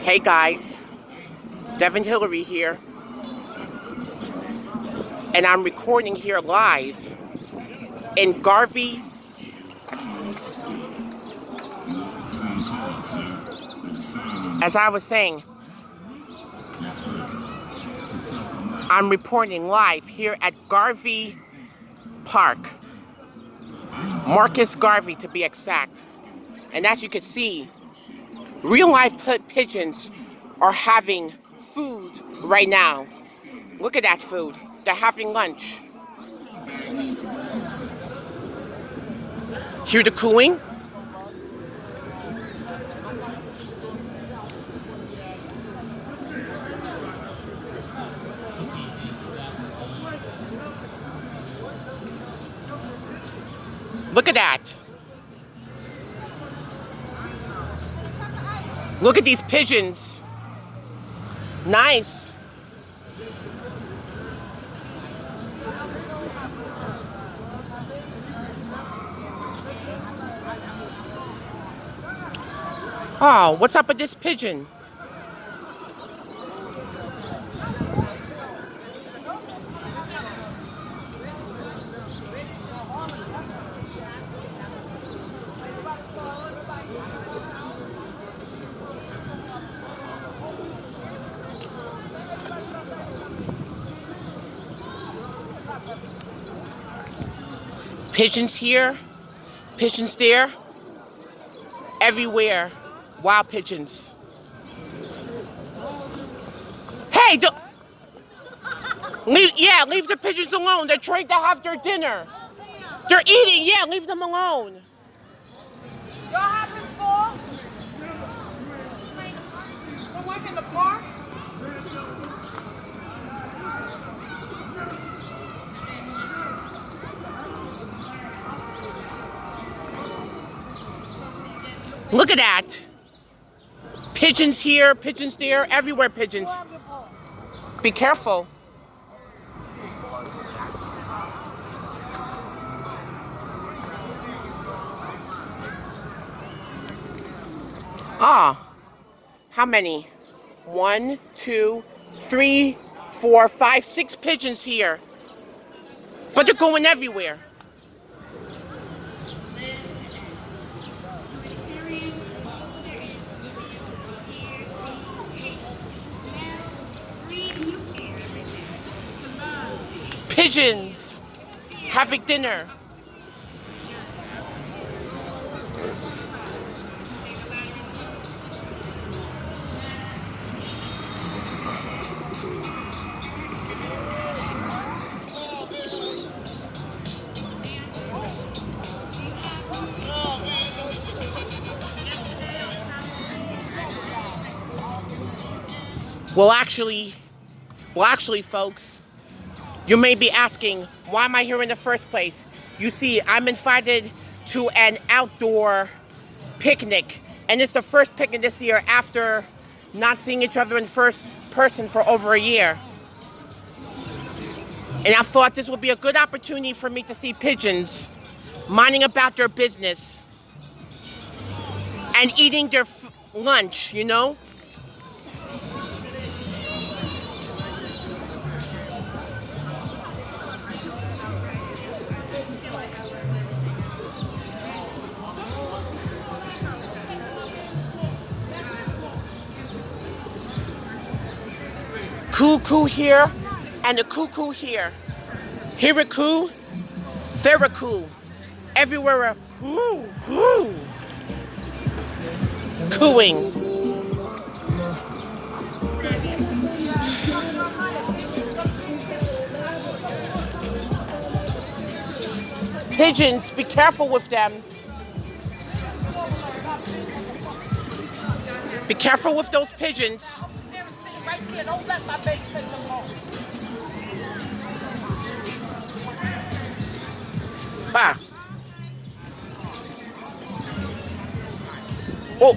Hey guys, Devin Hillary here, and I'm recording here live in Garvey. As I was saying, I'm reporting live here at Garvey Park. Marcus Garvey to be exact. And as you can see, real life pigeons are having food right now. Look at that food. They're having lunch. Hear the cooing? Look at that. Look at these pigeons. Nice. Oh, what's up with this pigeon? Pigeons here, pigeons there, everywhere. Wild pigeons. Hey, do leave, yeah, leave the pigeons alone. They're trying to have their dinner. They're eating, yeah, leave them alone. Y'all have this? To work in the park? Look at that. Pigeons here, pigeons there, everywhere pigeons. Be careful. Ah, how many? One, two, three, four, five, six pigeons here. But they're going everywhere. Pigeons having dinner. Well, actually, well, actually, folks, you may be asking, why am I here in the first place? You see, I'm invited to an outdoor picnic, and it's the first picnic this year after not seeing each other in first person for over a year. And I thought this would be a good opportunity for me to see pigeons minding about their business and eating their lunch, you know? Cuckoo here and a cuckoo here. A coo. Everywhere a coo, coo. Cooing. Pigeons, be careful with them. Be careful with those pigeons right here. Don't let my baby take them home. Ah. Oh.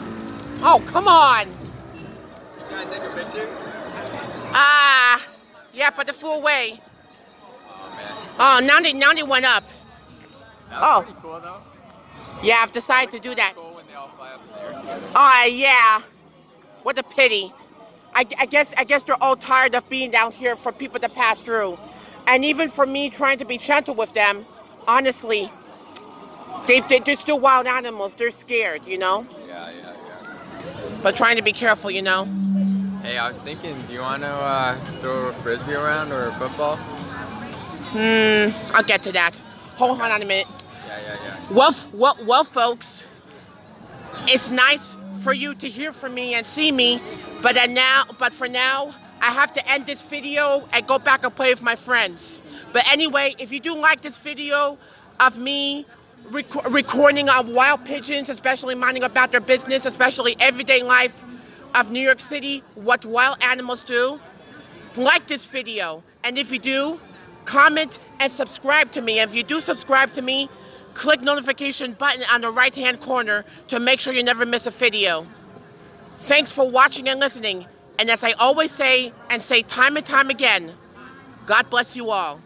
Oh, come on. Trying to take a picture? Ah, yeah, but they flew away. Oh man. Oh, now they now they went up. Oh. cool. Yeah, I've decided to do that. Cool when they all fly up in the air together. Oh, yeah. What a pity. I, I guess I guess they're all tired of being down here for people to pass through, and even for me trying to be gentle with them. Honestly, they, they they're still wild animals. They're scared, you know. Yeah, yeah, But trying to be careful, you know. Hey, I was thinking, do you want to uh, throw a frisbee around or a football? Hmm. I'll get to that. Hold on a minute. Yeah, yeah, yeah. Well, well, well, folks, it's nice for you to hear from me and see me, but then now, but for now, I have to end this video and go back and play with my friends. But anyway, if you do like this video of me rec- recording on wild pigeons, especially minding about their business, especially everyday life of New York City, what wild animals do, like this video. And if you do, comment and subscribe to me. And if you do subscribe to me, click notification button on the right hand corner to make sure you never miss a video. Thanks for watching and listening. And as I always say and say time and time again, God bless you all.